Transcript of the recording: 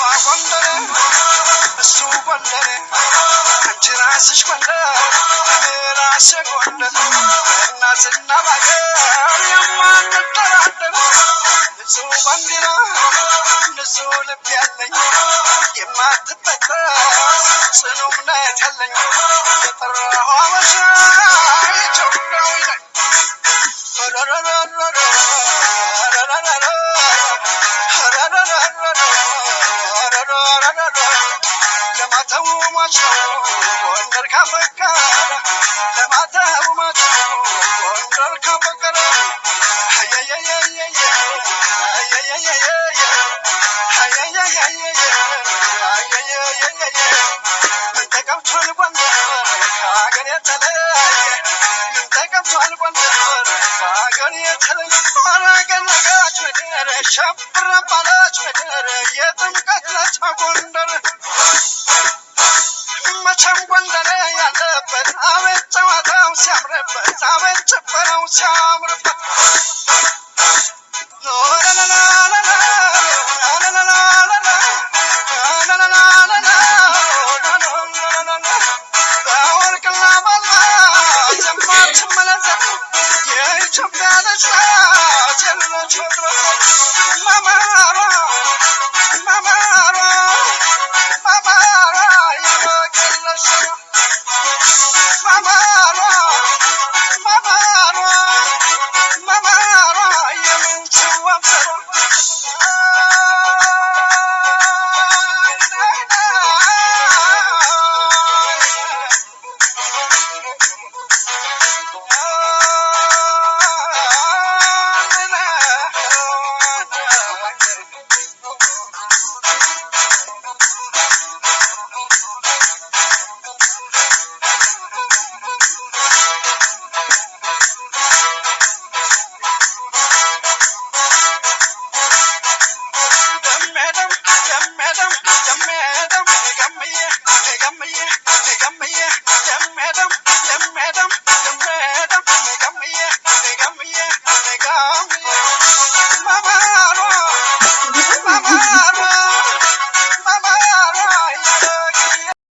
ጎንደሬ እሱ ጎንደሬ አንቺ ራስሽ ጎንደር እኔ ራሴ ጎንደር በእናትና በአገር ንጹህ ባንዲራ ንጹህ ልብ ያለኝ የማትበጠስ ጽኑ እምነት ያለኝ የጠራሁ አበሻ ለማተቡ ማች ነው ጎንደር ካፈቀረ ለማተቡ ማች ነው ጎንደር ካፈቀረ ሸብረ ምድር የጥምቀት ለታ ጎንደር መቼም ጎንደር ያለበት አቤት ጨዋታው ሲያምርበት አቤት ጭፈራው ሲያምርበት আমার madam, the madam.